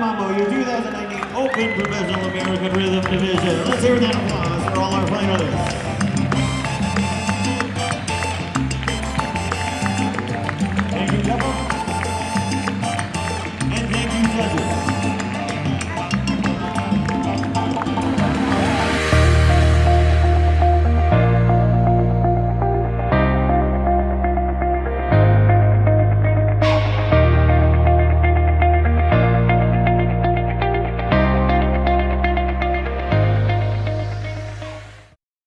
Mambo. Your 2019 Open Professional American Rhythm Division. Let's hear that applause for all our finalists.